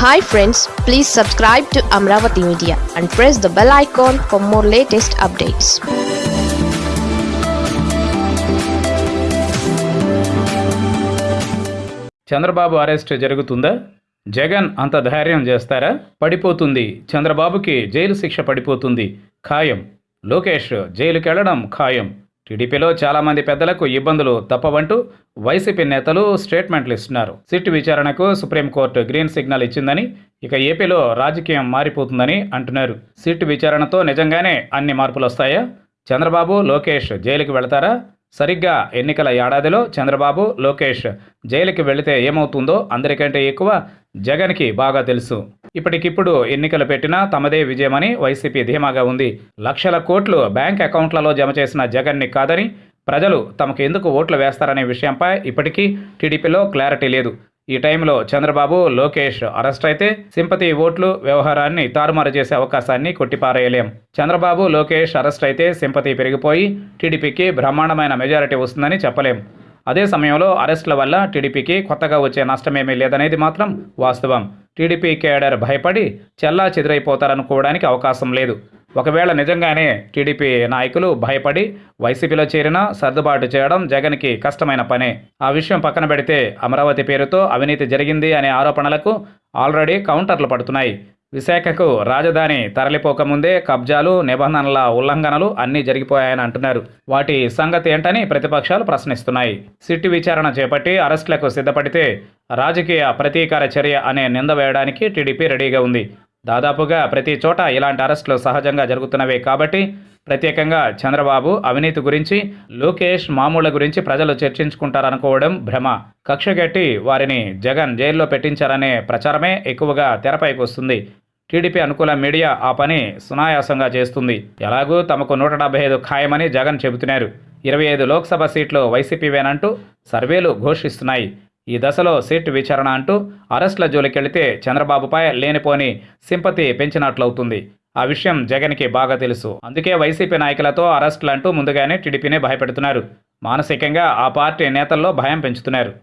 Hi friends please subscribe to Amaravati media and press the bell icon for more latest updates Chandrababu arrest జరుగుతుందా? జగన్ అంత ధైర్యం చేస్తారా? పడిపోతుంది. చంద్రబాబుకి జైలు శిక్ష పడిపోతుంది. ఖాయం. లోకేష్ జైలుకెళ్ళడం ఖాయం. టీడీపీలో చాలామంది పెద్దలకు ఇబ్బందులు తప్పవంటూ వైసీపీ నేతలు స్టేట్మెంట్లు ఇస్తున్నారు. సిట్ విచారణకు సుప్రీంకోర్టు గ్రీన్ సిగ్నల్ ఇచ్చిందని ఇక ఏపీలో రాజకీయం మారిపోతుందని అంటున్నారు. సిట్ విచారణతో నిజంగానే అన్ని మార్పులు వస్తాయా? చంద్రబాబు లోకేష్ జైలుకి వెళతారా? సరిగ్గా ఎన్నికల ఏడాదిలో చంద్రబాబు లోకేష్ జైలుకి వెళితే ఏమవుతుందో అందరికంటే ఎక్కువ జగన్కి బాగా తెలుసు. ఇప్పటికిప్పుడు ఎన్నికలు పెట్టినా తమదే విజయమని వైసీపీ ధీమాగా ఉంది. లక్షల కోట్లు బ్యాంక్ అకౌంట్లలో జమ చేసిన జగన్ని కాదని ప్రజలు తమకు ఎందుకు ఓట్లు వేస్తారనే విషయంపై ఇప్పటికీ టీడీపీలో క్లారిటీ లేదు. ఈ టైంలో చంద్రబాబు లోకేష్ అరెస్ట్ అయితే సింపతి ఓట్లు వ్యవహారాన్ని తారుమారు చేసే అవకాశాన్ని కొట్టిపారేయలేం. చంద్రబాబు లోకేష్ అరెస్ట్ అయితే సింపతి పెరిగిపోయి టీడీపీకి బ్రహ్మాండమైన మెజారిటీ వస్తుందని చెప్పలేం. అదే సమయంలో అరెస్టుల వల్ల టీడీపీకి కొత్తగా వచ్చే నష్టమేమీ లేదనేది మాత్రం వాస్తవం. టీడీపీ కేడర్ భయపడి చెల్లా చెదిరైపోతారనుకోవడానికి అవకాశం లేదు. ఒకవేళ నిజంగానే టీడీపీ నాయకులు భయపడి వైసీపీలో చేరినా సర్దుబాటు చేయడం జగన్కి కష్టమైన పనే. ఆ విషయం పక్కన పెడితే అమరావతి పేరుతో అవినీతి జరిగింది అనే ఆరోపణలకు ఆల్రెడీ కౌంటర్లు పడుతున్నాయి. విశాఖకు రాజధాని తరలిపోకముందే కబ్జాలు నిబంధనల ఉల్లంఘనలు అన్నీ జరిగిపోయాయని అంటున్నారు. వాటి సంగతి ఏంటని ప్రతిపక్షాలు ప్రశ్నిస్తున్నాయి. సిట్టు విచారణ చేపట్టి అరెస్టులకు సిద్ధపడితే రాజకీయ ప్రతీకార చర్య అనే నింద వేయడానికి టీడీపీ రెడీగా ఉంది. దాదాపుగా ప్రతి చోట ఇలాంటి అరెస్టులు సహజంగా జరుగుతున్నవే కాబట్టి ప్రత్యేకంగా చంద్రబాబు అవినీతి గురించి లోకేష్ మామూళ్ళ గురించి ప్రజలు చర్చించుకుంటారనుకోవడం భ్రమ. కక్షగట్టి వారిని జగన్ జైల్లో పెట్టించారనే ప్రచారమే ఎక్కువగా తెరపైకి వస్తుంది. టీడీపీ అనుకూల మీడియా ఆ పని సునాయాసంగా చేస్తుంది. ఎలాగూ తమకు నూట డెబ్బై ఐదు ఖాయమని జగన్ చెబుతున్నారు. ఇరవై ఐదు లోక్సభ సీట్లు వైసీపీవేనంటూ సర్వేలు ఘోషిస్తున్నాయి. ఈ దశలో సీట్ విచారణ అంటూ అరెస్టుల జోలికెళితే చంద్రబాబుపై లేనిపోని సింపతి పెంచినట్లవుతుంది. ఆ విషయం జగన్కి బాగా తెలుసు. అందుకే వైసీపీ నాయకులతో అరెస్టులంటూ ముందుగానే టీడీపీని భయపెడుతున్నారు. మానసికంగా ఆ పార్టీ నేతల్లో భయం పెంచుతున్నారు.